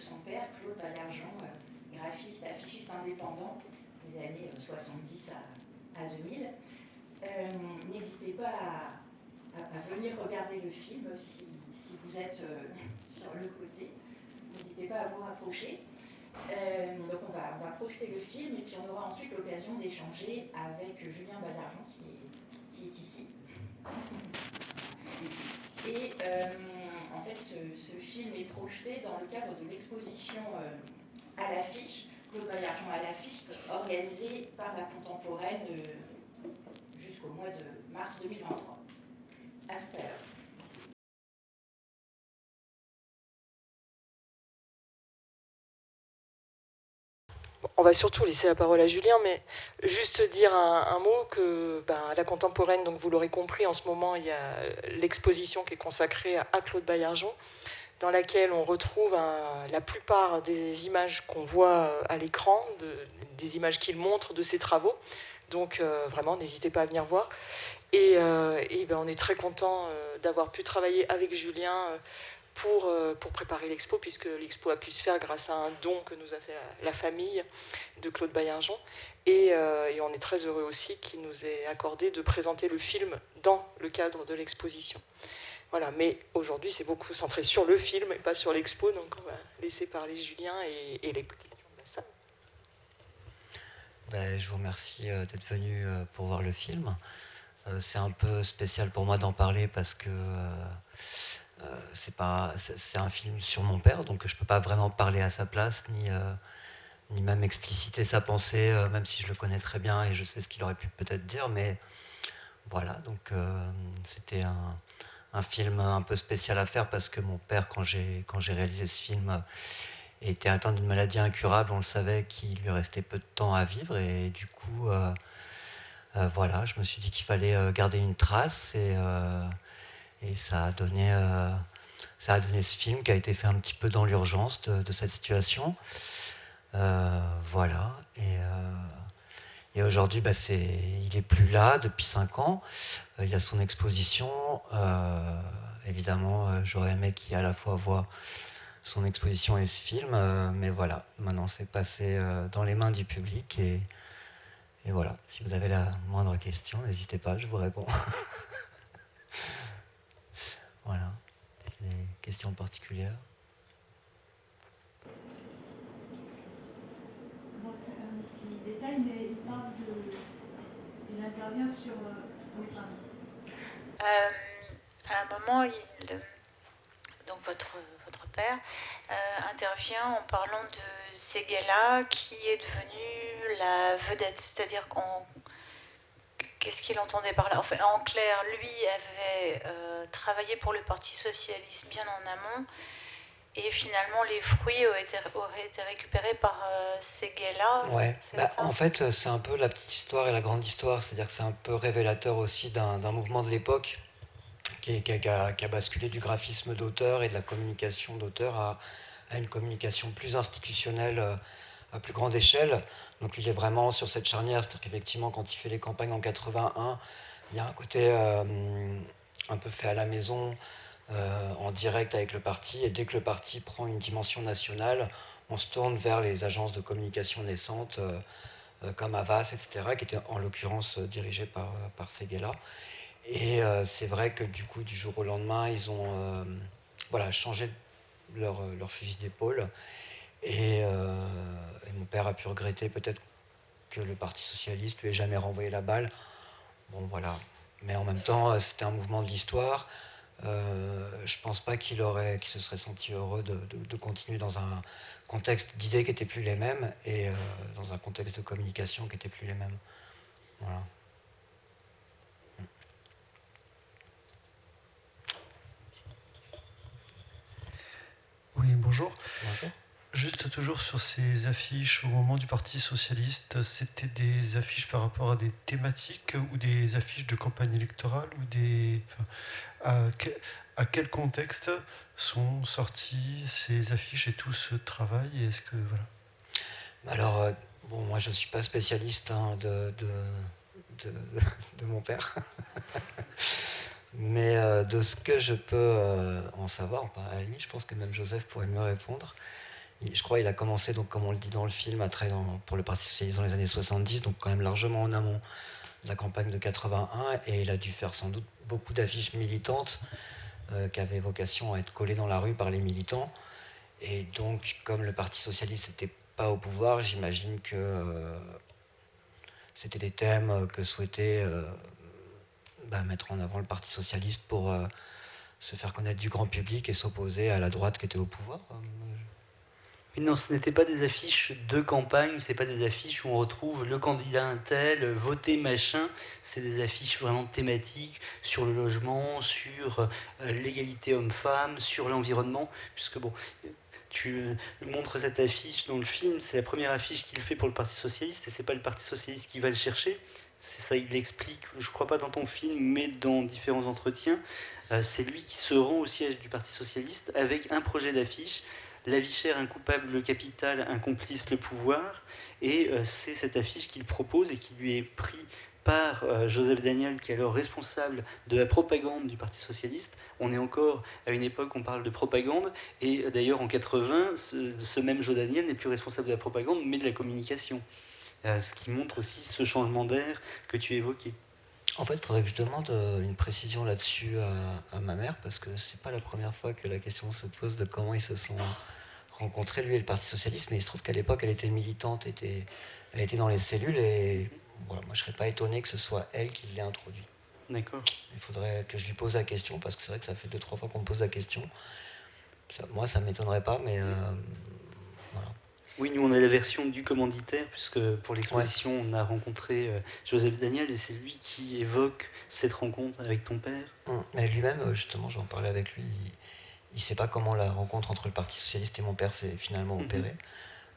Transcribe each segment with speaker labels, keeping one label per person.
Speaker 1: son père, Claude Baillargeon, graphiste, affichiste indépendant des années 70 à, à 2000. N'hésitez pas à, venir regarder le film si, vous êtes sur le côté. N'hésitez pas à vous rapprocher. donc on va, on va projeter le film et puis on aura ensuite l'occasion d'échanger avec Julien Baillargeon qui est, qui est ici. Et en fait, ce, film est projeté dans le cadre de l'exposition euh, à l'affiche, Claude Baillargeon à l'affiche, organisée par la contemporaine euh, jusqu'au mois de mars 2023. À.
Speaker 2: on va surtout laisser la parole à Julien, mais juste dire un, mot que ben, la contemporaine, donc vous l'aurez compris, en ce moment, il y a l'exposition qui est consacrée à Claude Baillargeon, dans laquelle on retrouve la plupart des images qu'on voit à l'écran, des images qu'il montre de ses travaux. Donc euh, vraiment, n'hésitez pas à venir voir. Et, euh, ben, on est très content euh, d'avoir pu travailler avec Julien pour, euh, pour préparer l'expo, puisque l'expo a pu se faire grâce à un don que nous a fait la, famille de Claude Baillargeon. Et, euh, et, on est très heureux aussi qu'il nous ait accordé de présenter le film dans le cadre de l'exposition. Voilà, mais aujourd'hui c'est beaucoup centré sur le film et pas sur l'expo, donc on va laisser parler Julien et, les questions de la salle.
Speaker 3: Ben, je vous remercie euh, d'être venu pour voir le film. C'est un peu spécial pour moi d'en parler parce que c'est pas, c'est un film sur mon père, donc je peux pas vraiment parler à sa place, ni, euh, ni même expliciter sa pensée, euh, même si je le connais très bien et je sais ce qu'il aurait pu peut-être dire, mais voilà, donc c'était un, un, film un peu spécial à faire parce que mon père, quand j'ai quand j'ai réalisé ce film, était atteint d'une maladie incurable, on le savait qu'il lui restait peu de temps à vivre et du coup, voilà, je me suis dit qu'il fallait garder une trace et et ça a donné, euh, ça a donné ce film qui a été fait un petit peu dans l'urgence de, cette situation. Euh, voilà. Et, euh, et aujourd'hui, bah, il est plus là depuis cinq ans. il y a son exposition. évidemment, j'aurais aimé qu'il ait à la fois voit son exposition et ce film. mais voilà, maintenant c'est passé dans les mains du public. Et voilà, si vous avez la moindre question, n'hésitez pas, je vous réponds. Voilà. Des questions particulières
Speaker 4: Moi, c'est un petit détail, mais il parle de. Il intervient sur. Euh,
Speaker 5: euh, à un moment, il, donc votre, votre père euh, intervient en parlant de Seguela qui est devenu la vedette, c'est-à-dire qu'on Qu'est-ce qu'il entendait par là? Enfin, En clair, lui avait euh, travaillé pour le Parti Socialiste bien en amont, et finalement les fruits auraient été, été récupérés par euh, ces là
Speaker 3: Ouais, bah, en fait, c'est un peu la petite histoire et la grande histoire, c'est-à-dire que c'est un peu révélateur aussi d'un mouvement de l'époque qui, qui, a, basculé du graphisme d'auteur et de la communication d'auteur à, à, une communication plus institutionnelle euh, à plus grande échelle. Donc il est vraiment sur cette charnière, c'est-à-dire qu'effectivement quand il fait les campagnes en 81, il y a un côté euh, un peu fait à la maison, euh, en direct avec le parti, et dès que le parti prend une dimension nationale, on se tourne vers les agences de communication naissantes euh, comme Avas, etc., qui étaient en l'occurrence dirigées par, par Seguela. Et c'est vrai que du coup, du jour au lendemain, ils ont voilà, changé leur, leur fusil d'épaule. Et, et mon père a pu regretter peut-être que le Parti Socialiste lui ait jamais renvoyé la balle. Bon, voilà. Mais en même temps, euh, c'était un mouvement de l'histoire. Euh, je pense pas qu'il aurait, qu'il se serait senti heureux de, de, continuer dans un contexte d'idées qui n'étaient plus les mêmes et euh, dans un contexte de communication qui n'était plus les mêmes. Voilà.
Speaker 6: Oui, bonjour. Bonjour. Juste toujours sur ces affiches au moment du Parti Socialiste, c'était des affiches par rapport à des thématiques ou des affiches de campagne électorale ou des à, quel contexte sont sorties ces affiches et tout ce travail Est-ce que voilà
Speaker 3: Alors euh, bon, moi je suis pas spécialiste hein, de, de, de, mon père. Mais de ce que je peux en savoir, à la je pense que même Joseph pourrait mieux répondre. Je crois qu'il a commencé, donc, comme on le dit dans le film, à pour le Parti Socialiste dans les années 70, donc quand même largement en amont de la campagne de 81, et il a dû faire sans doute beaucoup d'affiches militantes euh, qui avaient vocation à être collées dans la rue par les militants. Et donc, comme le Parti Socialiste n'était pas au pouvoir, j'imagine que euh, c'était des thèmes que souhaitait euh, bah, mettre en avant le Parti Socialiste pour se faire connaître du grand public et s'opposer à la droite qui était au pouvoir
Speaker 7: non, ce n'était pas des affiches de campagne, ce n'est pas des affiches où on retrouve le candidat tel, voter machin. C'est des affiches vraiment thématiques sur le logement, sur euh, l'égalité homme-femme, sur l'environnement. Puisque bon, tu euh, montres cette affiche dans le film, c'est la première affiche qu'il fait pour le Parti Socialiste et c'est pas le Parti Socialiste qui va le chercher. C'est ça, il l'explique, je crois pas dans ton film, mais dans différents entretiens. Euh, c'est lui qui se rend au siège du Parti Socialiste avec un projet d'affiche la vie chère, un coupable, le capital, un complice, le pouvoir. Et euh, c'est cette affiche qu'il propose et qui lui est pris par euh, Joseph Daniel, qui est alors responsable de la propagande du Parti Socialiste. On est encore à une époque où on parle de propagande, et euh, d'ailleurs en 80, ce, même Joseph Daniel n'est plus responsable de la propagande, mais de la communication. ce qui montre aussi ce changement d'air que tu évoquais.
Speaker 3: En fait, il faudrait que je demande une précision là-dessus à, à, ma mère, parce que c'est pas la première fois que la question se pose de comment ils se sont rencontré lui et le Parti Socialiste, mais il se trouve qu'à l'époque, elle était militante, était, elle était dans les cellules, et voilà, moi je serais pas étonné que ce soit elle qui l'ait introduit.
Speaker 7: D'accord.
Speaker 3: Il faudrait que je lui pose la question, parce que c'est vrai que ça fait deux, trois fois qu'on me pose la question. moi, ça ne m'étonnerait pas, mais euh.
Speaker 7: Oui, nous on a la version du commanditaire, puisque pour l'exposition on a rencontré euh, Joseph Daniel et c'est lui qui évoque cette rencontre avec ton père.
Speaker 3: Hum, mais lui-même, justement, j'en parlais avec lui, il ne sait pas comment la rencontre entre le Parti Socialiste et mon père s'est finalement mhm. opérée.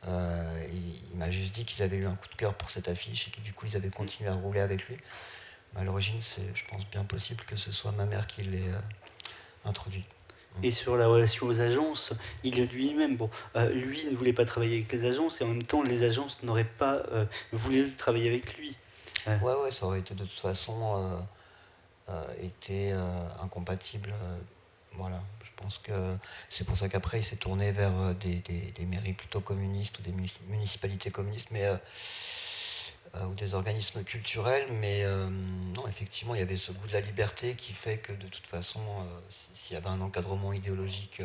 Speaker 3: Euh, il, m'a juste dit qu'ils avaient eu un coup de cœur pour cette affiche et que du coup ils avaient continué à rouler avec lui. Mais à l'origine, c'est, je pense, bien possible que ce soit ma mère qui l'ait euh, introduit.
Speaker 7: Et sur la relation aux agences, il lui-même. Bon, euh, lui ne voulait pas travailler avec les agences et en même temps, les agences n'auraient pas voulu travailler avec lui.
Speaker 3: Ouais, ouais, ça aurait été de toute façon été incompatible voilà, je pense que c'est pour ça qu'après il s'est tourné vers euh, des, mairies plutôt communistes ou des municipalités communistes, mais euh, euh, ou des organismes culturels, mais non, effectivement, il y avait ce goût de la liberté qui fait que de toute façon, s'il y avait un encadrement idéologique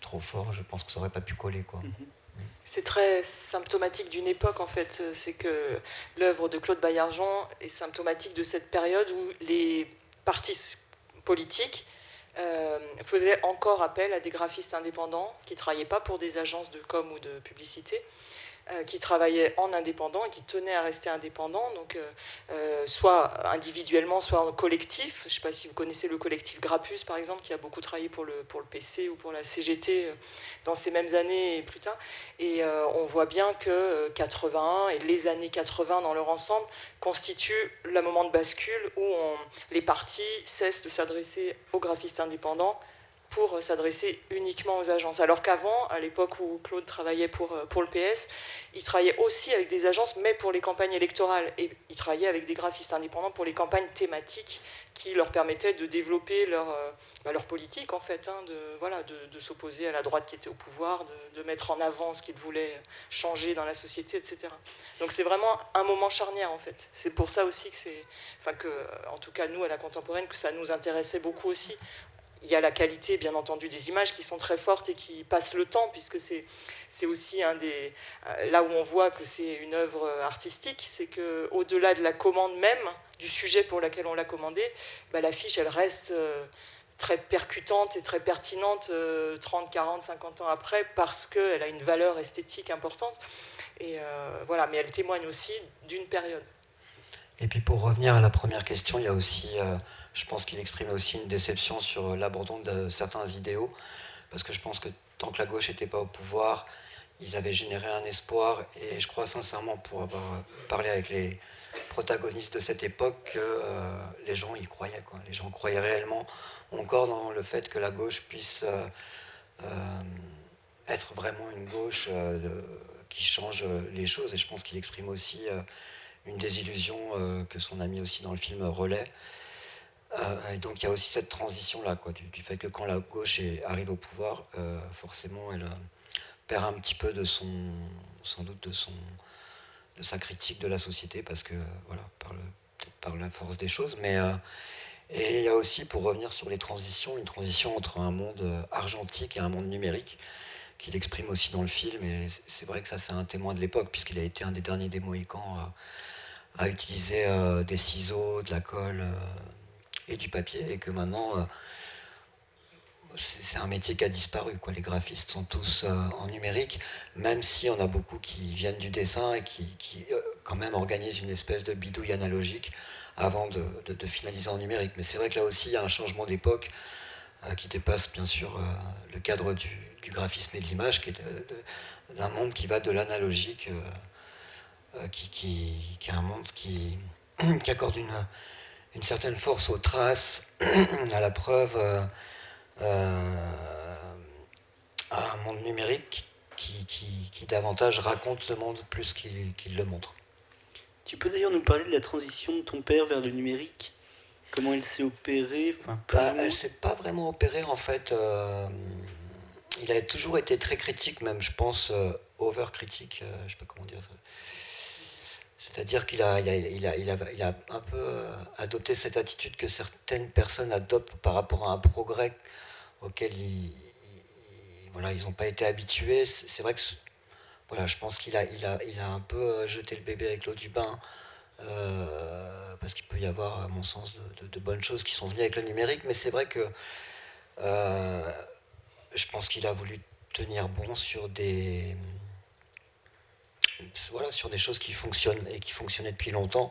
Speaker 3: trop fort, je pense que ça n'aurait pas pu coller. Quoi. Mm-hmm. Mm.
Speaker 2: C'est très symptomatique d'une époque en fait. C'est que l'œuvre de Claude Baillargeon est symptomatique de cette période où les partis politiques euh, faisait encore appel à des graphistes indépendants qui ne travaillaient pas pour des agences de com ou de publicité, euh, qui travaillaient en indépendant et qui tenaient à rester indépendants, donc euh, euh, soit individuellement, soit en collectif. Je ne sais pas si vous connaissez le collectif Grappus, par exemple, qui a beaucoup travaillé pour le, pour le PC ou pour la CGT dans ces mêmes années et plus tard. Et on voit bien que 81 et les années 80 dans leur ensemble constituent le moment de bascule où les partis cessent de s'adresser aux graphistes indépendants pour s'adresser uniquement aux agences. Alors qu'avant, à l'époque où Claude travaillait pour, euh, pour le PS, il travaillait aussi avec des agences, mais pour les campagnes électorales. Et il travaillait avec des graphistes indépendants pour les campagnes thématiques qui leur permettaient de développer leur, euh, bah, leur politique, en fait, hein, de, voilà, de, s'opposer à la droite qui était au pouvoir, de, de mettre en avant ce qu'ils voulaient changer dans la société, etc. Donc c'est vraiment un moment charnière, en fait. C'est pour ça aussi que c'est, enfin que, en tout cas nous, à la contemporaine, que ça nous intéressait beaucoup aussi il y a la qualité, bien entendu, des images qui sont très fortes et qui passent le temps, puisque c'est aussi un des... Euh, là où on voit que c'est une œuvre artistique, c'est qu'au-delà de la commande même, du sujet pour lequel on l'a commandé, bah, l'affiche, elle reste euh, très percutante et très pertinente 30, 40, 50 ans après, parce qu'elle a une valeur esthétique importante. Et euh, voilà, mais elle témoigne aussi d'une période.
Speaker 3: Et puis pour revenir à la première question, il y a aussi je pense qu'il exprime aussi une déception sur l'abandon de certains idéaux, parce que je pense que tant que la gauche n'était pas au pouvoir, ils avaient généré un espoir, et je crois sincèrement, pour avoir parlé avec les protagonistes de cette époque, que euh, les gens y croyaient. Les gens croyaient réellement encore dans le fait que la gauche puisse euh, euh, être vraiment une gauche qui change les choses, et je pense qu'il exprime aussi une désillusion que son ami aussi dans le film relaie. Et donc il y a aussi cette transition-là, quoi, du, fait que quand la gauche arrive au pouvoir, forcément elle perd un petit peu de son, sans doute de son, de sa critique de la société, parce que voilà, par, le, par la force des choses, mais et il y a aussi, pour revenir sur les transitions, une transition entre un monde euh, argentique et un monde numérique, qu'il exprime aussi dans le film. Et c'est vrai que ça, c'est un témoin de l'époque, puisqu'il a été un des derniers des Mohicans à, utiliser euh, des ciseaux, de la colle euh, et du papier. Et que maintenant, c'est un métier qui a disparu. Quoi. Les graphistes sont tous en numérique, même si on a beaucoup qui viennent du dessin et qui, qui quand même organisent une espèce de bidouille analogique avant de, finaliser en numérique. Mais c'est vrai que là aussi, il y a un changement d'époque euh, qui dépasse bien sûr euh, le cadre du, graphisme et de l'image, qui est d'un monde qui va de l'analogique, euh, qui, est un monde qui accorde une, une, certaine force aux traces, à la preuve, à un monde numérique qui, qui, davantage raconte le monde plus qu'il le montre.
Speaker 7: Tu peux d'ailleurs nous parler de la transition de ton père vers le numérique? Comment elle s'est opérée? Enfin,
Speaker 3: bah, Elle s'est pas vraiment opérée en fait. Euh, il a toujours été très critique, même je pense euh, over-critique, euh, je sais pas comment dire ça. C'est-à-dire qu'il a, il a, il a, il a, un peu adopté cette attitude que certaines personnes adoptent par rapport à un progrès auquel ils, voilà, ils n'ont pas été habitués. C'est vrai que voilà, je pense qu'il a, il a, il a un peu euh, jeté le bébé avec l'eau du bain, euh, parce qu'il peut y avoir, à mon sens, de, bonnes choses qui sont venues avec le numérique, mais c'est vrai que euh, je pense qu'il a voulu tenir bon sur des, voilà, sur des choses qui fonctionnent et qui fonctionnaient depuis longtemps.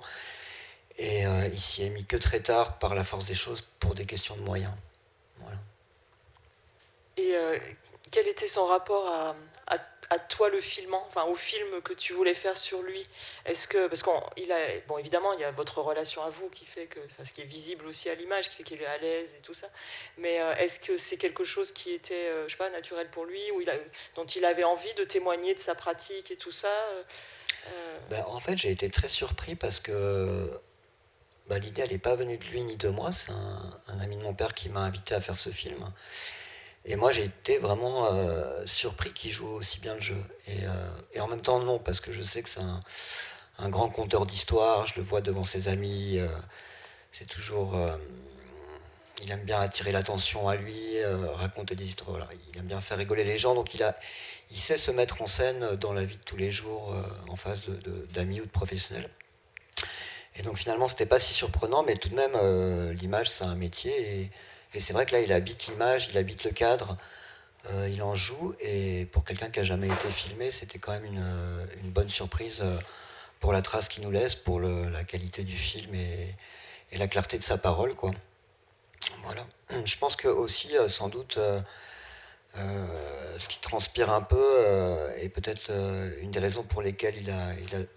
Speaker 3: Et il s'y est mis que très tard par la force des choses pour des questions de moyens. Voilà.
Speaker 2: Et quel était son rapport à, à toi le filmant, enfin au film que tu voulais faire sur lui Est-ce que parce qu'il a bon évidemment il y a votre relation à vous qui fait que ce qui est visible aussi à l'image qui fait qu'il est à l'aise et tout ça, mais euh, est-ce que c'est quelque chose qui était euh, je sais pas naturel pour lui ou il a, dont il avait envie de témoigner de sa pratique et tout ça
Speaker 3: euh? ben, en fait j'ai été très surpris parce que ben, l'idée elle n'est pas venue de lui ni de moi, c'est un, ami de mon père qui m'a invité à faire ce film. Et moi, j'ai été vraiment euh, surpris qu'il joue aussi bien le jeu. Et, euh, et, en même temps, non, parce que je sais que c'est un, grand conteur d'histoire. Je le vois devant ses amis. Euh, c'est toujours. il aime bien attirer l'attention à lui, raconter des histoires. Il aime bien faire rigoler les gens. Donc, il, sait se mettre en scène dans la vie de tous les jours, en face d'amis ou de professionnels. Et donc, finalement, c'était pas si surprenant, mais tout de même, l'image, c'est un métier. Et c'est vrai que là, il habite l'image, il habite le cadre, euh, il en joue. Et pour quelqu'un qui n'a jamais été filmé, c'était quand même une, euh, bonne surprise euh, pour la trace qu'il nous laisse, pour la qualité du film et, la clarté de sa parole. Quoi. Voilà. Je pense que aussi, sans doute, ce qui transpire un peu, et peut-être une des raisons pour lesquelles il a,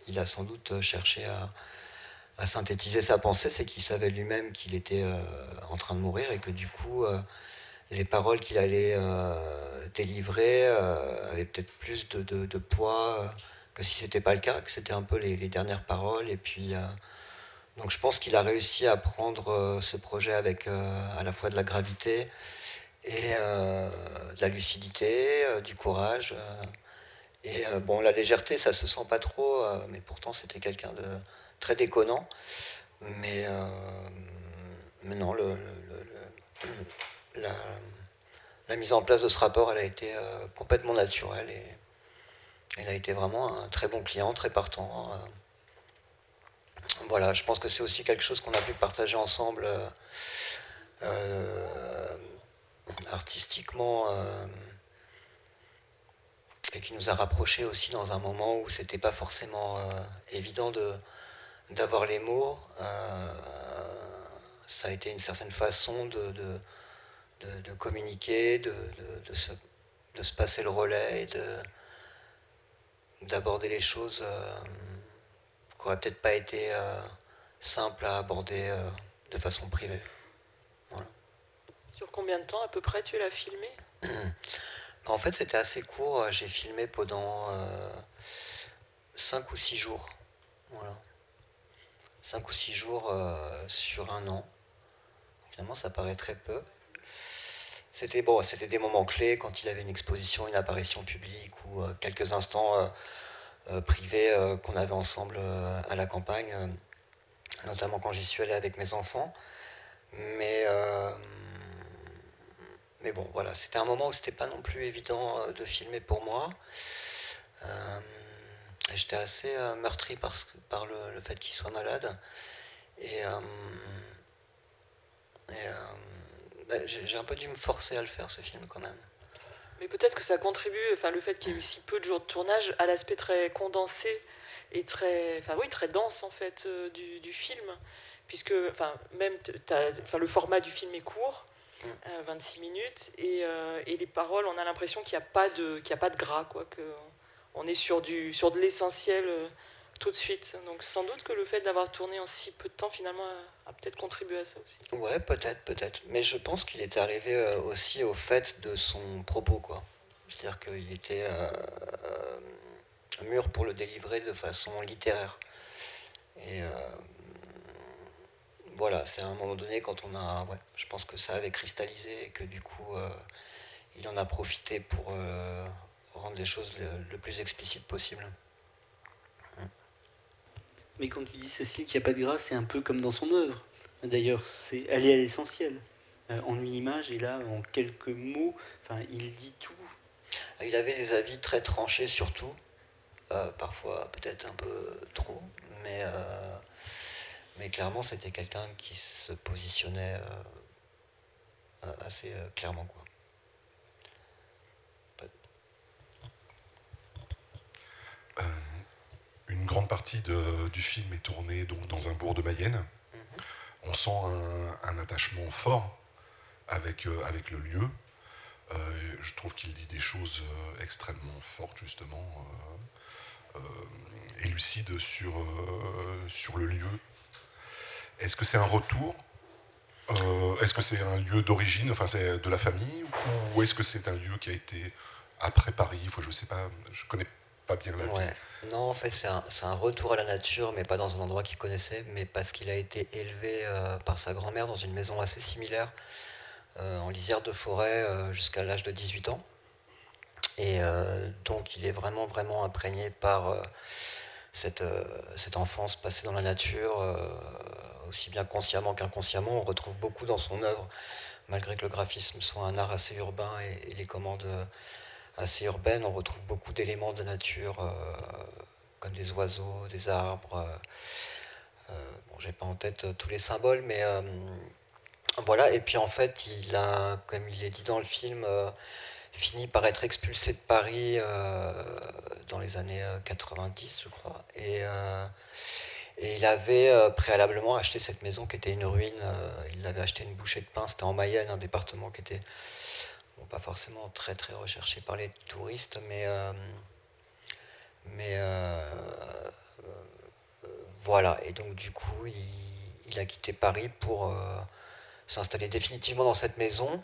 Speaker 3: il a sans doute cherché à à synthétiser sa pensée, c'est qu'il savait lui-même qu'il était euh, en train de mourir et que du coup, euh, les paroles qu'il allait euh, délivrer avaient peut-être plus de, poids que si c'était pas le cas, que c'était un peu les, dernières paroles. Et puis, donc je pense qu'il a réussi à prendre ce projet avec à la fois de la gravité et de la lucidité, du courage. et bon, la légèreté, ça se sent pas trop, mais pourtant c'était quelqu'un de très déconnant. Mais, euh, mais non, le, la, mise en place de ce rapport, elle a été euh, complètement naturelle et elle a été vraiment un très bon client, très partant. Euh. voilà, je pense que c'est aussi quelque chose qu'on a pu partager ensemble artistiquement et qui nous a rapprochés aussi dans un moment où c'était pas forcément évident de, d'avoir les mots, euh, ça a été une certaine façon de, de, communiquer, de, se, de, se, passer le relais et d'aborder les choses euh, qui n'auraient peut-être pas été euh, simples à aborder de façon privée.
Speaker 2: Sur combien de temps à peu près tu l'as filmé?
Speaker 3: En fait, c'était assez court. J'ai filmé pendant 5 ou 6 jours. Voilà. 5 ou 6 jours euh, sur un an. finalement ça paraît très peu. C'était bon, c'était des moments clés quand il avait une exposition, une apparition publique ou quelques instants privés qu'on avait ensemble à la campagne, notamment quand j'y suis allé avec mes enfants. Mais mais bon, voilà, c'était un moment où c'était pas non plus évident euh, de filmer pour moi. Euh, j'étais assez euh, meurtri par, par le, fait qu'il soit malade. Et, bah, j'ai un peu dû me forcer à le faire, ce film, quand même.
Speaker 2: Mais peut-être que ça contribue, enfin, le fait qu'il y ait eu si peu de jours de tournage, à l'aspect très condensé et très, enfin, oui, très dense, en fait, du, film. Puisque, enfin, même, enfin, le format du film est court. 26 euh, minutes. Et, euh, et, les paroles, on a l'impression qu'il n'y a, pas de, qu'il a pas de gras, quoi, que on est sur, du, sur de l'essentiel euh, tout de suite. Donc sans doute que le fait d'avoir tourné en si peu de temps, finalement, a, peut-être contribué à ça aussi.
Speaker 3: Ouais, peut-être, peut-être. Mais je pense qu'il est arrivé aussi au fait de son propos, quoi. C'est-à-dire qu'il était mûr pour le délivrer de façon littéraire. Et voilà, c'est à un moment donné quand on a. Ouais, je pense que ça avait cristallisé et que du coup, euh, il en a profité pour euh, rendre les choses le, plus explicite possible.
Speaker 7: Mais quand tu dis Cécile qu'il n'y a pas de grâce, c'est un peu comme dans son œuvre. D'ailleurs, c'est elle est à l'essentiel. Euh, en une image, et là, en quelques mots, enfin, il dit tout.
Speaker 3: Il avait des avis très tranchés sur tout, parfois peut-être un peu trop, mais mais clairement, c'était quelqu'un qui se positionnait euh, assez euh, clairement. Quoi.
Speaker 8: Euh, une grande partie du film est tournée donc, dans un bourg de Mayenne. Mhm. On sent un, attachement fort avec, avec le lieu. je trouve qu'il dit des choses extrêmement fortes, justement, et lucides sur, sur le lieu, est-ce que c'est un retour? Euh, Est-ce que c'est un lieu d'origine, enfin c'est de la famille? Ou est-ce que c'est un lieu qui a été après Paris? Je ne sais pas, je connais
Speaker 3: Non, en fait c'est un, retour à la nature, mais pas dans un endroit qu'il connaissait, mais parce qu'il a été élevé euh, par sa grand-mère dans une maison assez similaire, euh, en lisière de forêt, jusqu'à l'âge de 18 ans. Et donc il est vraiment, vraiment imprégné par cette, enfance passée dans la nature aussi bien consciemment qu'inconsciemment. On retrouve beaucoup dans son œuvre, malgré que le graphisme soit un art assez urbain et, les commandes euh, assez urbaines, on retrouve beaucoup d'éléments de nature, euh, comme des oiseaux, des arbres. Euh, bon, j'ai pas en tête tous les symboles, mais voilà. Et puis en fait, il a, comme il est dit dans le film, fini par être expulsé de Paris dans les années 90, je crois. Et il avait euh, préalablement acheté cette maison qui était une ruine. Euh, il avait acheté une bouchée de pain. C'était en Mayenne, un département qui était pas forcément très très recherché par les touristes, mais, euh, mais voilà. Et donc du coup, il, a quitté Paris pour s'installer définitivement dans cette maison.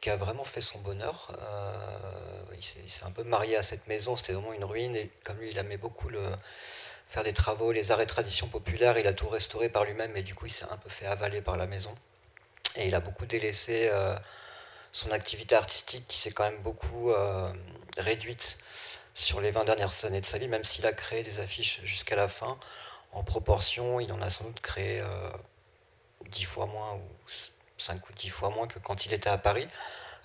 Speaker 3: qui a vraiment fait son bonheur. il s'est un peu marié à cette maison, c'était vraiment une ruine, et comme lui il aimait beaucoup faire des travaux, les arts et traditions populaires. Il a tout restauré par lui-même, mais du coup, il s'est un peu fait avaler par la maison. Et il a beaucoup délaissé euh, son activité artistique qui s'est quand même beaucoup euh, réduite sur les 20 dernières années de sa vie, même s'il a créé des affiches jusqu'à la fin. En proportion, il en a sans doute créé euh, 10 fois moins, ou 5 ou 10 fois moins que quand il était à Paris.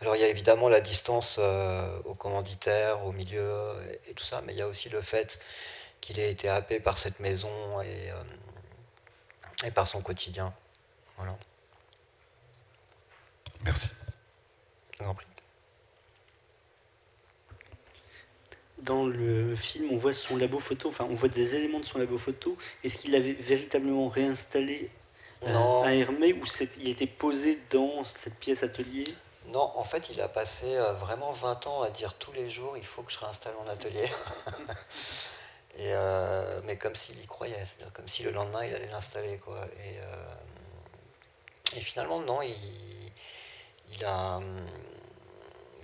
Speaker 3: Alors il y a évidemment la distance euh, au commanditaire, au milieu et tout ça, mais il y a aussi le fait qu'il ait été happé par cette maison et, euh, et par son quotidien. Voilà.
Speaker 8: Merci.
Speaker 3: Je vous en prie.
Speaker 7: Dans le film, on voit son labo photo, enfin, on voit des éléments de son labo photo. Est-ce qu'il l'avait véritablement réinstallé euh, à Hermé ou il était posé dans cette pièce atelier?
Speaker 3: Non, en fait, il a passé euh, vraiment 20 ans à dire tous les jours il faut que je réinstalle mon atelier. Euh, mais comme s'il y croyait, comme si le lendemain il allait l'installer. Quoi. Et, euh, finalement, non, il, a,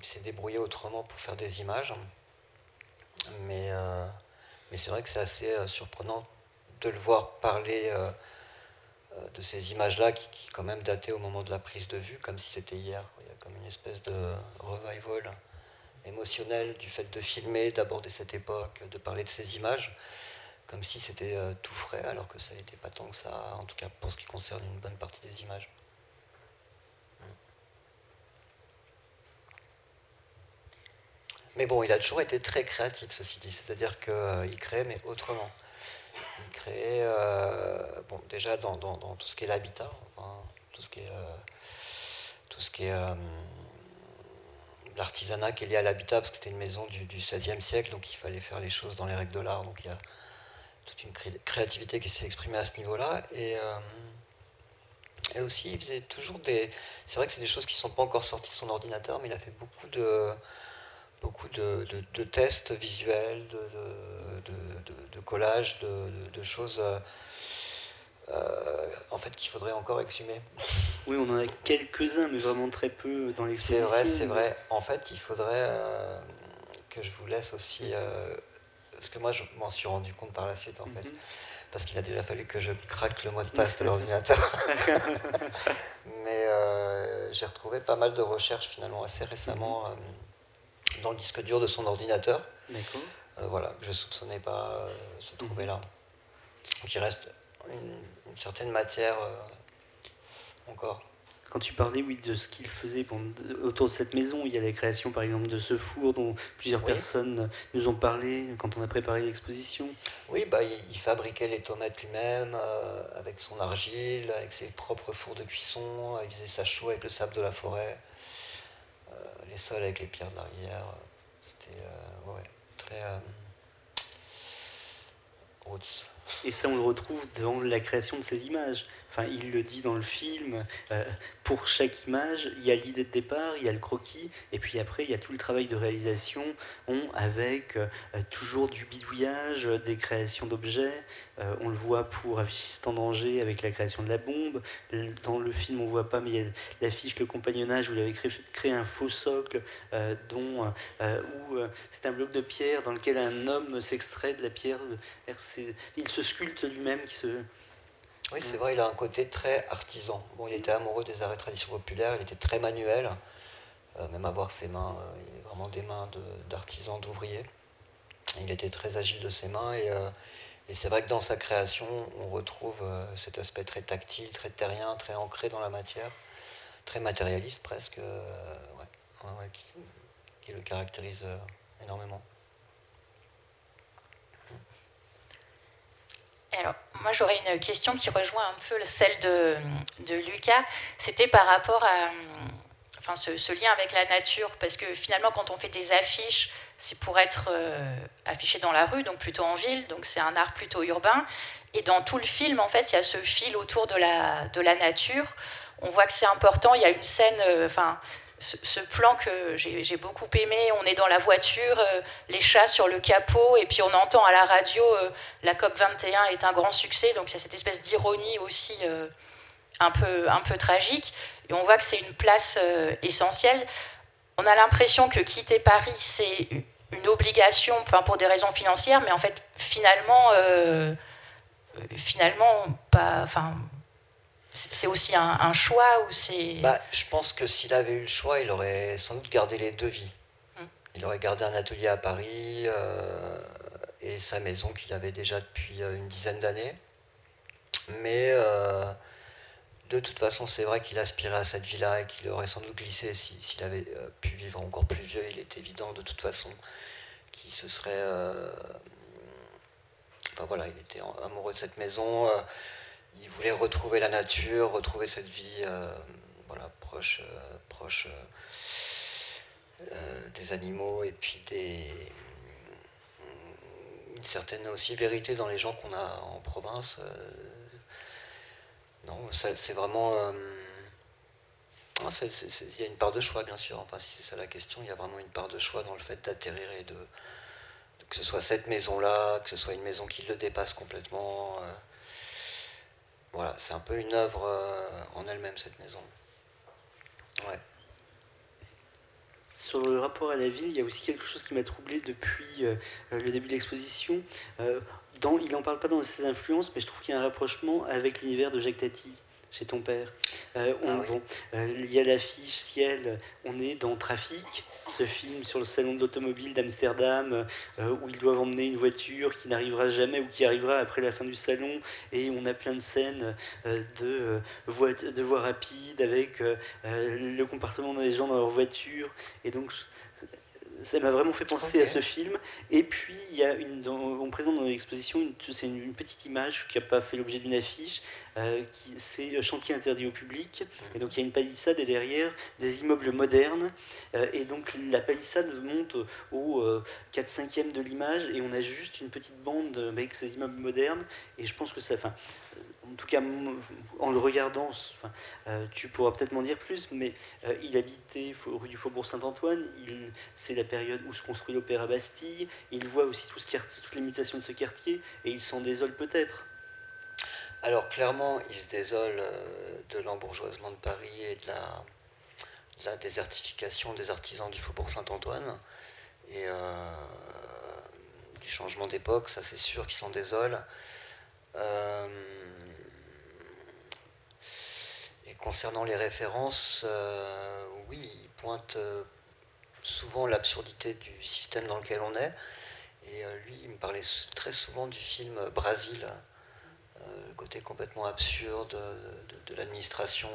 Speaker 3: s'est débrouillé autrement pour faire des images. Mais, euh, mais c'est vrai que c'est assez surprenant de le voir parler de ces images-là qui, qui, quand même dataient au moment de la prise de vue, comme si c'était hier. Il y a comme une espèce de revival émotionnel du fait de filmer, d'aborder cette époque, de parler de ces images, comme si c'était euh, tout frais, alors que ça n'était pas tant que ça, en tout cas pour ce qui concerne une bonne partie des images. Mais bon, il a toujours été très créatif, ceci dit, c'est-à-dire qu'il euh, crée, mais autrement. Il crée, euh, bon, déjà dans, tout ce qui est l'habitat, tout ce qui est, qui est l'artisanat qui est lié à l'habitat, parce que c'était une maison du, XVIe siècle, donc il fallait faire les choses dans les règles de l'art. Donc il y a toute une créativité qui s'est exprimée à ce niveau-là. Et, euh, et, aussi, il faisait toujours des. C'est vrai que c'est des choses qui ne sont pas encore sorties de son ordinateur, mais il a fait beaucoup de, beaucoup de, tests visuels, de, collages, de, choses. Euh, euh, en fait qu'il faudrait encore exhumer.
Speaker 7: Oui, on en a quelques-uns, mais vraiment très peu dans l'exposition.
Speaker 3: C'est vrai, c'est vrai. En fait, il faudrait euh, que je vous laisse aussi... Euh, parce que moi, je m'en suis rendu compte par la suite, en fait. Mhm. Parce qu'il a déjà fallu que je craque le mot de passe de l'ordinateur. mais j'ai retrouvé pas mal de recherches, finalement, assez récemment, mhm. Dans le disque dur de son ordinateur.
Speaker 7: D'accord.
Speaker 3: voilà, que je soupçonnais pas se trouver là. Donc il reste une, certaine matière euh, encore.
Speaker 7: Quand tu parlais oui, de ce qu'il faisait autour de cette maison, il y a la création par exemple de ce four dont plusieurs personnes nous ont parlé quand on a préparé l'exposition.
Speaker 3: Oui, bah, il, fabriquait les tomates lui-même euh, avec son argile, avec ses propres fours de cuisson, il faisait sa chaux avec le sable de la forêt, euh, les sols avec les pierres de l'arrière. C'était ouais, très roots.
Speaker 7: Et ça, on le retrouve dans la création de ces images. Enfin, il le dit dans le film. Euh, pour chaque image, il y a l'idée de départ, il y a le croquis, et puis après, il y a tout le travail de réalisation on, avec euh, toujours du bidouillage, des créations d'objets. Euh, on le voit pour Affichiste en danger avec la création de la bombe. Dans le film, on voit pas, mais il y l'affiche Le compagnonnage où il avait créé, un faux socle dont, où c'est un bloc de pierre dans lequel un homme s'extrait de la pierre. Il se sculpte lui-même qui se
Speaker 3: oui, c'est vrai, il a un côté très artisan. Bon, il était amoureux des arts et traditions populaires, il était très manuel, euh, même à voir ses mains, euh, il a vraiment des mains d'artisan, d'ouvrier. Il était très agile de ses mains euh, et, c'est vrai que dans sa création, on retrouve cet aspect très tactile, très terrien, très ancré dans la matière, très matérialiste presque, qui, le caractérise énormément.
Speaker 1: Alors, moi, j'aurais une question qui rejoint un peu celle de, Lucas. C'était par rapport à enfin, ce, lien avec la nature, parce que finalement, quand on fait des affiches, c'est pour être euh, affiché dans la rue, donc plutôt en ville, donc c'est un art plutôt urbain. Et dans tout le film, en fait, il y a ce fil autour de la, de la nature. On voit que c'est important. Il y a une scène, euh, ce, plan que j'ai beaucoup aimé. On est dans la voiture, euh, les chats sur le capot, et puis on entend à la radio euh, la COP 21 est un grand succès. Donc il y a cette espèce d'ironie aussi euh, un, peu, un peu tragique. Et on voit que c'est une place essentielle. On a l'impression que quitter Paris, c'est une obligation, enfin pour des raisons financières, mais en fait finalement, finalement pas, enfin c'est aussi un, choix ou c'est...
Speaker 3: Bah, je pense que s'il avait eu le choix, il aurait sans doute gardé les deux vies. Hum. Il aurait gardé un atelier à Paris euh, et sa maison qu'il avait déjà depuis euh, une dizaine d'années. Mais euh, de toute façon, c'est vrai qu'il aspirait à cette vie-là et qu'il aurait sans doute glissé s'il avait pu vivre encore plus vieux. Il est évident de toute façon qu'il se serait... Enfin voilà, il était amoureux de cette maison il voulait retrouver la nature, retrouver cette vie euh, voilà, proche, euh, proche euh, des animaux et puis une certaine aussi vérité dans les gens qu'on a en province. non, c'est vraiment... Il y a une part de choix, bien sûr. Enfin, si c'est ça la question, il y a vraiment une part de choix dans le fait d'atterrir et de, que ce soit cette maison-là, que ce soit une maison qui le dépasse complètement. Voilà, c'est un peu une œuvre euh, en elle-même, cette maison. Ouais.
Speaker 7: Sur le rapport à la ville, il y a aussi quelque chose qui m'a troublé depuis euh, le début de l'exposition. Euh, dans, il n'en parle pas dans ses influences, mais je trouve qu'il y a un rapprochement avec l'univers de Jacques Tati chez ton père. Euh, ah bon, euh, il y a l'affiche Ciel, on est dans Trafic, ce film sur le salon de l'automobile d'Amsterdam, euh, où ils doivent emmener une voiture qui n'arrivera jamais ou qui arrivera après la fin du salon, et on a plein de scènes de, voies, de voies rapides avec le comportement des gens dans leur voiture, et donc ça m'a vraiment fait penser à ce film. Et puis, il y a une, on présente dans l'exposition, c'est une, petite image qui n'a pas fait l'objet d'une affiche, euh, c'est chantier interdit au public. Et donc, il y a une palissade et derrière des immeubles modernes. Euh, et donc, la palissade monte au 4-5e euh, de l'image et on a juste une petite bande avec ces immeubles modernes. Et je pense que ça, enfin, en tout cas, en le regardant, euh, tu pourras peut-être m'en dire plus, mais euh, il habitait rue du Faubourg Saint-Antoine, c'est la période où se construit l'Opéra Bastille, il voit aussi tout ce quartier, toutes les mutations de ce quartier, et il s'en désole peut-être.
Speaker 3: Alors clairement, il se désole euh, de l'embourgeoisement de Paris et de la, désertification des artisans du Faubourg Saint-Antoine, et du changement d'époque, ça c'est sûr qu'il s'en désole. Concernant les références, euh, oui, il pointe euh, souvent l'absurdité du système dans lequel on est. Et euh, lui, il me parlait très souvent du film Brasil, le côté complètement absurde de, l'administration.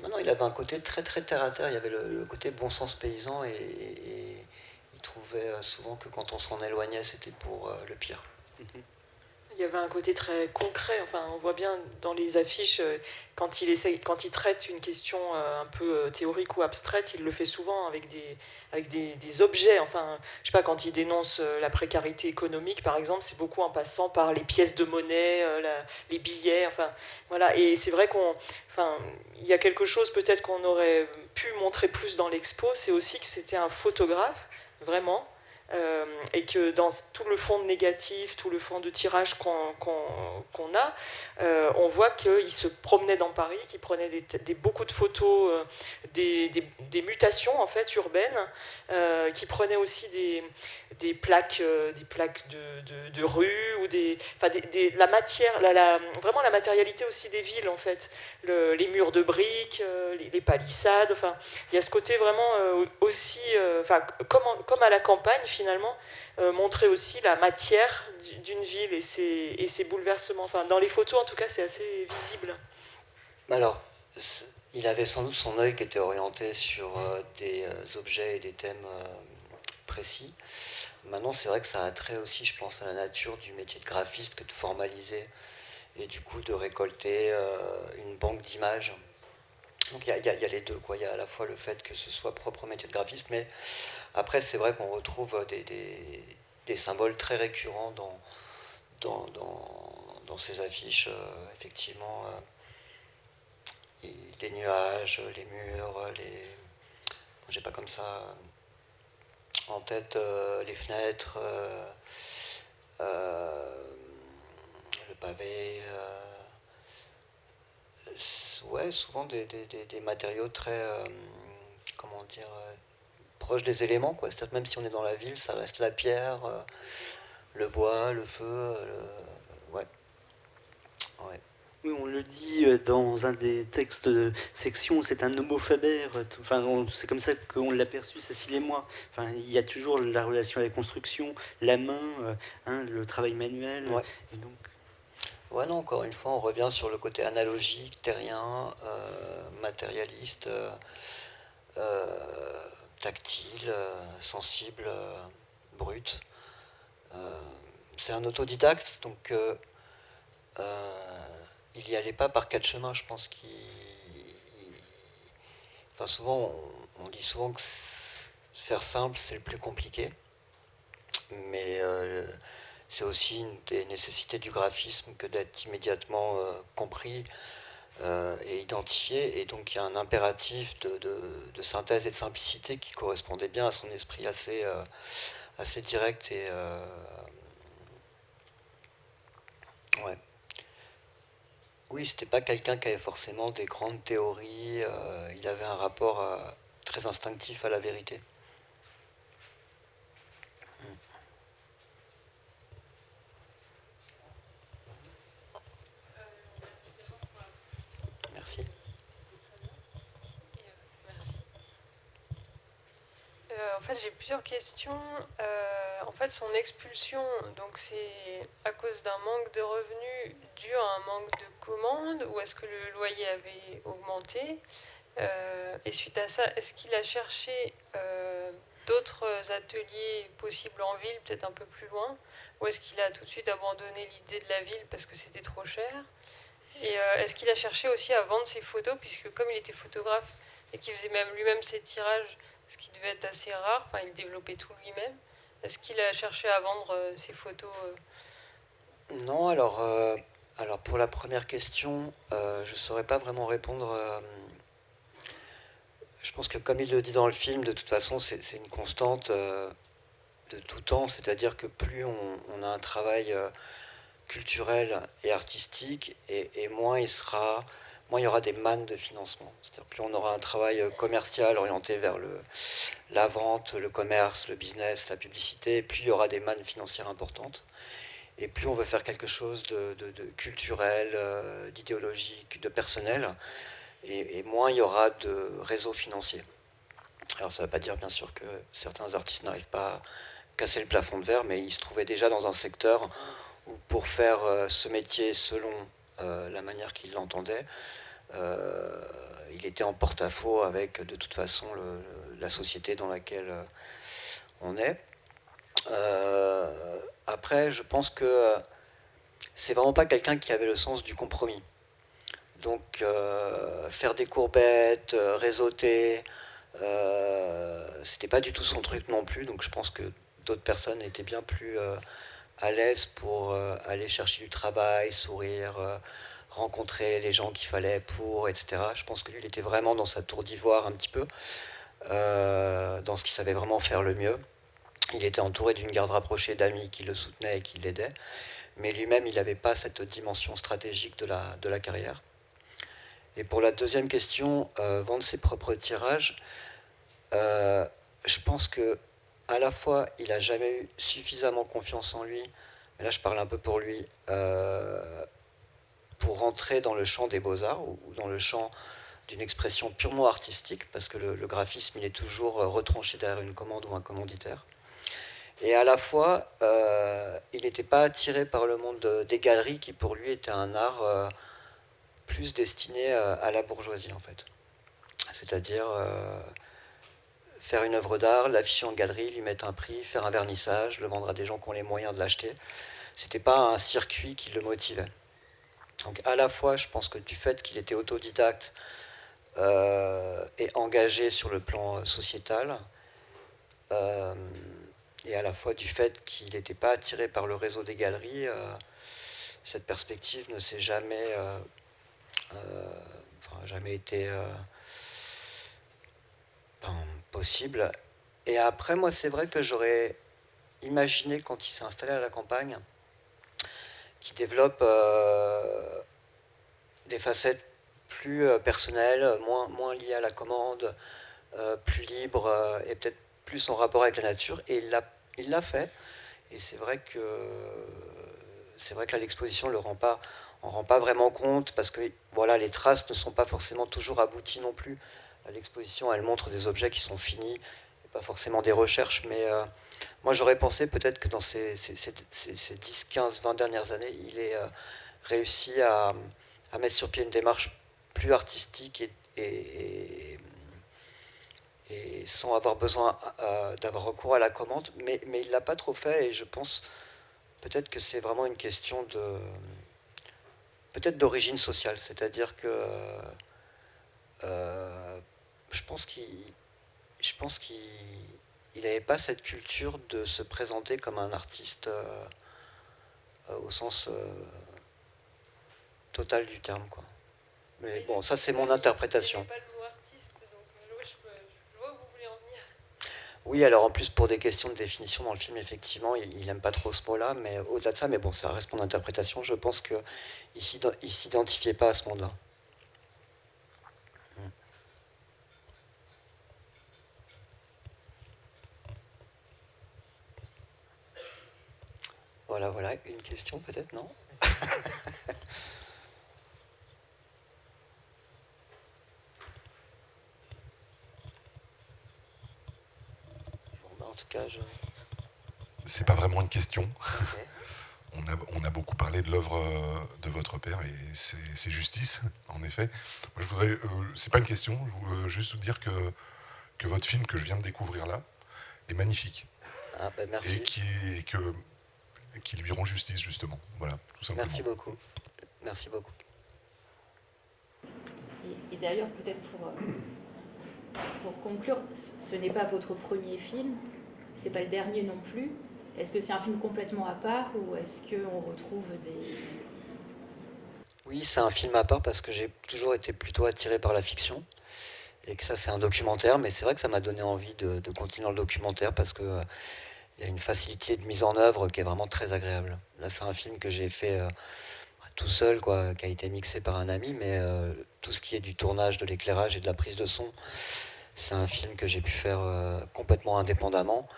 Speaker 3: maintenant, il avait un côté très très terre à terre. Il y avait le, côté bon sens paysan et, trouvait souvent que quand on s'en éloignait, c'était pour le pire.
Speaker 2: Il y avait un côté très concret. Enfin, on voit bien dans les affiches, euh, quand il, essaye, quand il traite une question euh, un peu euh, théorique ou abstraite, il le fait souvent avec des, avec des, des objets. Enfin, je sais pas, quand il dénonce la précarité économique, par exemple, c'est beaucoup en passant par les pièces de monnaie, les billets. Enfin, voilà. Et c'est vrai qu'on, enfin, y a quelque chose peut-être qu'on aurait pu montrer plus dans l'expo, c'est aussi que c'était un photographe, vraiment, euh, et que dans tout le fond de négatif, tout le fond de tirage qu'on a, euh, on voit qu'il se promenait dans Paris, qu'il prenait des, beaucoup de photos euh, des, des, mutations en fait urbaines, qui prenait aussi des, des plaques, des plaques de, de, rue ou des, enfin la matière, vraiment la matérialité aussi des villes en fait, les murs de briques, les, les, palissades, enfin il y a ce côté vraiment aussi, enfin comme, comme à la campagne finalement euh, montrer aussi la matière d'une ville et ses, et ses, bouleversements. Enfin, dans les photos, en tout cas, c'est assez visible.
Speaker 3: Alors, il avait sans doute son œil qui était orienté sur euh, des euh, objets et des thèmes précis. Maintenant, c'est vrai que ça a trait aussi, je pense, à la nature du métier de graphiste que de formaliser et du coup de récolter une banque d'images. Donc il y, a les deux, quoi. Il y a à la fois le fait que ce soit propre métier de graphiste, mais après, c'est vrai qu'on retrouve des, symboles très récurrents dans, dans, ces affiches, euh, effectivement. Euh, les nuages, les murs, les. J'ai pas comme ça en tête euh, les fenêtres, le pavé. ouais, souvent des, des matériaux très. comment dire proche des éléments. Quoi. C'est-à-dire même si on est dans la ville, ça reste la pierre, euh, le bois, le feu. Euh, ouais.
Speaker 7: Oui, on le dit euh, dans un des textes de section, c'est un homophabère. Enfin, c'est comme ça qu'on l'a perçu, Cécile et moi. Enfin, il y a toujours la relation avec la construction, la main, hein, le travail manuel.
Speaker 3: Ouais. Et donc... Ouais, non, encore une fois, on revient sur le côté analogique, terrien, matérialiste tactile, euh, sensible, euh, brut. Euh, c'est un autodidacte, donc il n'y allait pas par quatre chemins, je pense qu'il. Enfin, souvent, on, dit souvent que faire simple, c'est le plus compliqué. Mais c'est aussi une des nécessités du graphisme que d'être immédiatement compris, euh, et identifié. Et donc il y a un impératif de, synthèse et de simplicité qui correspondait bien à son esprit assez, euh, direct et. Euh, ouais. Oui, c'était pas quelqu'un qui avait forcément des grandes théories. Euh, il avait un rapport euh, très instinctif à la vérité. Merci.
Speaker 9: En fait, j'ai plusieurs questions. en fait, son expulsion, donc c'est à cause d'un manque de revenus dû à un manque de commandes ou est-ce que le loyer avait augmenté? Et suite à ça, est-ce qu'il a cherché d'autres ateliers possibles en ville, peut-être un peu plus loin? Ou est-ce qu'il a tout de suite abandonné l'idée de la ville parce que c'était trop cher? Et euh, est-ce qu'il a cherché aussi à vendre ses photos, puisque comme il était photographe et qu'il faisait même lui-même ses tirages, ce qui devait être assez rare, il développait tout lui-même, est-ce qu'il a cherché à vendre euh, ses photos
Speaker 3: euh? Non, alors, alors pour la première question, je ne saurais pas vraiment répondre je pense que comme il le dit dans le film, de toute façon, c'est une constante euh, de tout temps, c'est-à-dire que plus on, a un travail euh, culturel et artistique, et, moins il sera, moins il y aura des mannes de financement. C'est-à-dire plus on aura un travail euh, commercial orienté vers le, la vente, le commerce, le business, la publicité, plus il y aura des mannes financières importantes. Et plus on veut faire quelque chose de, culturel, d'idéologique, de personnel, et, moins il y aura de réseaux financiers. Alors ça ne veut pas dire bien sûr que certains artistes n'arrivent pas à casser le plafond de verre, mais ils se trouvaient déjà dans un secteur où pour faire euh, ce métier selon euh, la manière qu'ils l'entendaient, euh, il était en porte-à-faux avec de toute façon la société dans laquelle on est. après, je pense que c'est vraiment pas quelqu'un qui avait le sens du compromis. Donc euh, faire des courbettes, euh, réseauter, euh, c'était pas du tout son truc non plus. Donc je pense que d'autres personnes étaient bien plus à l'aise pour aller chercher du travail, sourire, rencontrer les gens qu'il fallait pour, etc. Je pense que lui, il était vraiment dans sa tour d'ivoire un petit peu, dans ce qu'il savait vraiment faire le mieux. Il était entouré d'une garde rapprochée d'amis qui le soutenaient et qui l'aidaient, mais lui-même, il n'avait pas cette dimension stratégique de la, de la carrière. Et pour la deuxième question, euh, vendre ses propres tirages, euh, je pense que à la fois il n'a jamais eu suffisamment confiance en lui, mais là je parle un peu pour lui, euh, pour rentrer dans le champ des beaux-arts ou, dans le champ d'une expression purement artistique, parce que le, graphisme il est toujours retranché derrière une commande ou un commanditaire. Et à la fois, il n'était pas attiré par le monde des galeries qui pour lui était un art plus destiné euh, à la bourgeoisie en fait. C'est-à-dire euh, faire une œuvre d'art, l'afficher en galerie, lui mettre un prix, faire un vernissage, le vendre à des gens qui ont les moyens de l'acheter. C'était pas un circuit qui le motivait. Donc à la fois, je pense que du fait qu'il était autodidacte euh, et engagé sur le plan sociétal, et à la fois du fait qu'il n'était pas attiré par le réseau des galeries, cette perspective ne s'est jamais euh, enfin, jamais été euh, possible. Et après, moi, c'est vrai que j'aurais imaginé, quand il s'est installé à la campagne, qu'il développe euh, des facettes plus personnelles, moins, liées à la commande, plus libres et peut-être plus en rapport avec la nature. Et il l'a fait. Et c'est vrai que c'est vrai que l'exposition le rend pas rend pas vraiment compte parce que voilà, les traces ne sont pas forcément toujours abouties non plus. L'exposition, elle montre des objets qui sont finis, pas forcément des recherches, mais euh, moi j'aurais pensé peut-être que dans ces, 10, 15, 20 dernières années, il ait euh, réussi à, mettre sur pied une démarche plus artistique et, sans avoir besoin euh, d'avoir recours à la commande, mais, mais il ne l'a pas trop fait et je pense peut-être que c'est vraiment une question de peut-être d'origine sociale, c'est-à-dire que euh, je pense qu'il je pense qu'il n'avait pas cette culture de se présenter comme un artiste euh, euh, au sens total du terme. Quoi. Mais bon, ça c'est mon interprétation. Oui, alors en plus pour des questions de définition dans le film, effectivement, il n'aime pas trop ce mot-là, mais au-delà de ça, mais bon, ça reste mon interprétation, je pense qu'il ne s'identifiait pas à ce monde-là. Hmm. Voilà, voilà, une question peut-être, non En tout cas, je...
Speaker 8: C'est pas vraiment une question. on, a, on, a, beaucoup parlé de l'œuvre euh, de votre père et c'est justice, en effet. Moi, je voudrais, euh, c'est pas une question, je veux juste vous dire que, que votre film que je viens de découvrir là est magnifique.
Speaker 3: Ah, bah merci.
Speaker 8: Et qui, que, qui lui rend justice, justement. Voilà, tout simplement.
Speaker 3: Merci beaucoup. Merci beaucoup.
Speaker 10: Et, d'ailleurs, peut-être pour, euh, pour conclure, ce n'est pas votre premier film, c'est pas le dernier non plus. Est-ce que c'est un film complètement à part ou est-ce qu'on retrouve des...
Speaker 3: Oui, c'est un film à part parce que j'ai toujours été plutôt attiré par la fiction et que ça c'est un documentaire, mais c'est vrai que ça m'a donné envie de, continuer le documentaire parce que euh, il y a une facilité de mise en œuvre qui est vraiment très agréable. Là, c'est un film que j'ai fait euh, tout seul, quoi, qui a été mixé par un ami, mais euh, tout ce qui est du tournage, de l'éclairage et de la prise de son, c'est un film que j'ai pu faire complètement indépendamment.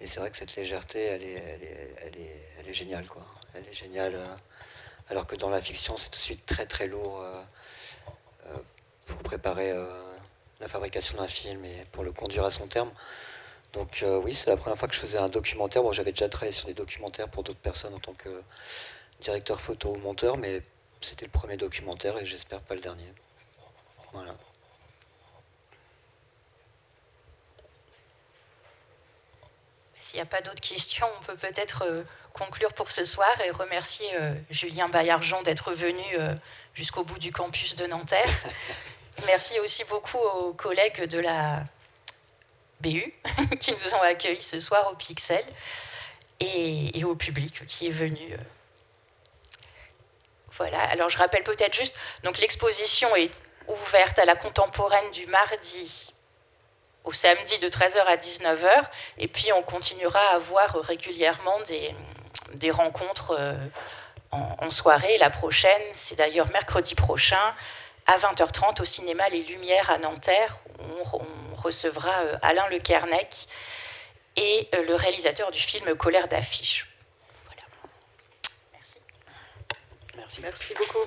Speaker 3: Et c'est vrai que cette légèreté, elle est, elle est, elle est, elle est géniale, quoi. Elle est géniale. alors que dans la fiction, c'est tout de suite très très lourd pour préparer la fabrication d'un film et pour le conduire à son terme. Donc euh, oui, c'est la première fois que je faisais un documentaire. Bon, j'avais déjà travaillé sur des documentaires pour d'autres personnes en tant que directeur photo ou monteur, mais c'était le premier documentaire et j'espère pas le dernier. Voilà.
Speaker 1: S'il n'y a pas d'autres questions, on peut peut-être euh, conclure pour ce soir et remercier euh, Julien Bayargent d'être venu jusqu'au bout du campus de Nanterre. Merci aussi beaucoup aux collègues de la BU qui nous ont accueillis ce soir au Pixel et, au public qui est venu. Euh. Voilà, alors je rappelle peut-être juste, donc l'exposition est ouverte à la contemporaine du mardi au samedi de 13h à 19h, et puis on continuera à avoir régulièrement des, des rencontres euh, en, en soirée. La prochaine, c'est d'ailleurs mercredi prochain, à 20h30 au cinéma Les Lumières à Nanterre. Où on, recevra euh, Alain Le Kernec et euh, le réalisateur du film Colère d'affiche. Voilà.
Speaker 2: Merci. Merci. Merci beaucoup.